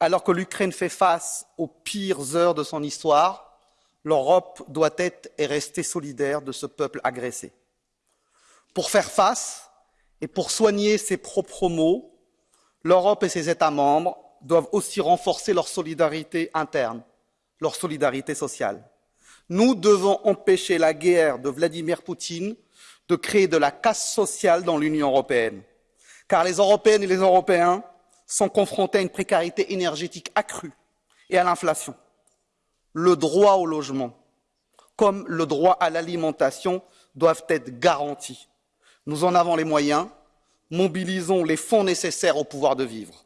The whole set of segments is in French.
Alors que l'Ukraine fait face aux pires heures de son histoire, l'Europe doit être et rester solidaire de ce peuple agressé. Pour faire face et pour soigner ses propres maux, l'Europe et ses États membres doivent aussi renforcer leur solidarité interne, leur solidarité sociale. Nous devons empêcher la guerre de Vladimir Poutine de créer de la casse sociale dans l'Union européenne, car les Européennes et les Européens sont confrontés à une précarité énergétique accrue et à l'inflation. Le droit au logement, comme le droit à l'alimentation, doivent être garantis. Nous en avons les moyens, mobilisons les fonds nécessaires au pouvoir de vivre.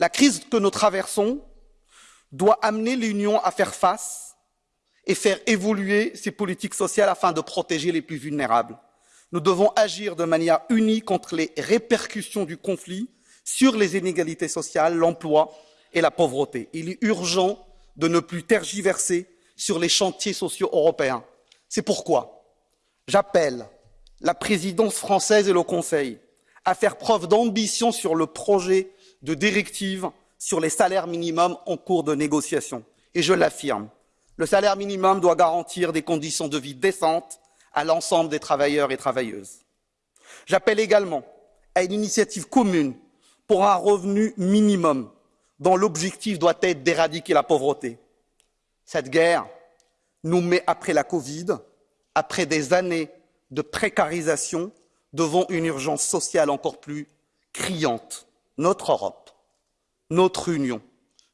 La crise que nous traversons doit amener l'Union à faire face et faire évoluer ses politiques sociales afin de protéger les plus vulnérables. Nous devons agir de manière unie contre les répercussions du conflit sur les inégalités sociales, l'emploi et la pauvreté. Il est urgent de ne plus tergiverser sur les chantiers sociaux européens. C'est pourquoi j'appelle la présidence française et le Conseil à faire preuve d'ambition sur le projet de directive sur les salaires minimums en cours de négociation. Et je l'affirme, le salaire minimum doit garantir des conditions de vie décentes à l'ensemble des travailleurs et travailleuses. J'appelle également à une initiative commune pour un revenu minimum dont l'objectif doit être d'éradiquer la pauvreté. Cette guerre nous met après la Covid, après des années de précarisation, devant une urgence sociale encore plus criante. Notre Europe, notre Union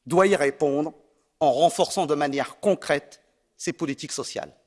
doit y répondre en renforçant de manière concrète ses politiques sociales.